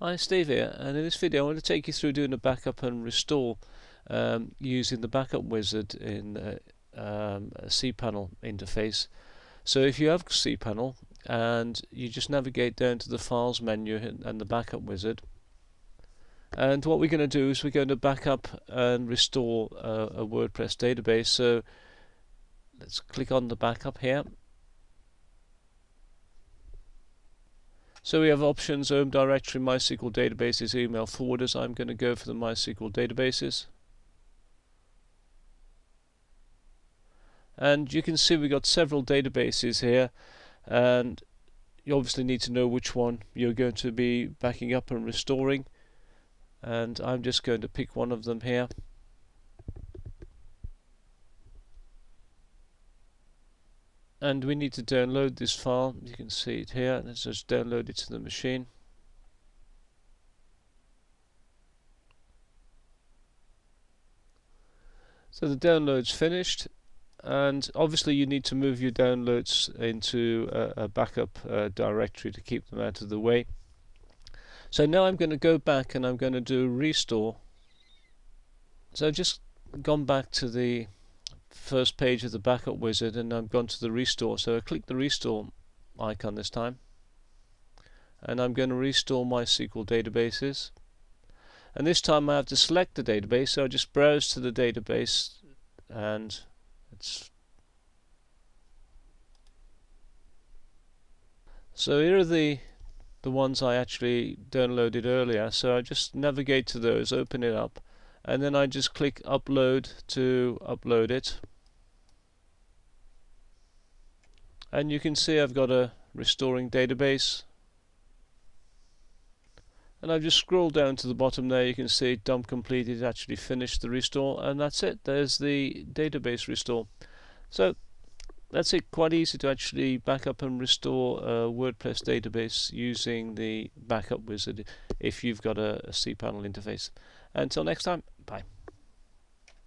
Hi, Steve here, and in this video I want to take you through doing a backup and restore um, using the backup wizard in uh, um, cPanel interface. So if you have cPanel and you just navigate down to the files menu and the backup wizard and what we're going to do is we're going to backup and restore a WordPress database. So let's click on the backup here So we have options home directory, MySQL databases, email forwarders. I'm going to go for the MySQL databases. And you can see we've got several databases here and you obviously need to know which one you're going to be backing up and restoring and I'm just going to pick one of them here and we need to download this file. You can see it here let's just download it to the machine. So the download's finished and obviously you need to move your downloads into a, a backup uh, directory to keep them out of the way. So now I'm going to go back and I'm going to do restore. So I've just gone back to the first page of the backup wizard and I've gone to the restore. So I click the restore icon this time. And I'm going to restore MySQL databases. And this time I have to select the database so I just browse to the database and it's so here are the the ones I actually downloaded earlier. So I just navigate to those open it up and then I just click upload to upload it. And you can see I've got a restoring database. And I've just scrolled down to the bottom there. You can see dump completed actually finished the restore and that's it. There's the database restore. So that's it. Quite easy to actually back up and restore a WordPress database using the backup wizard if you've got a, a cPanel interface. Until next time bye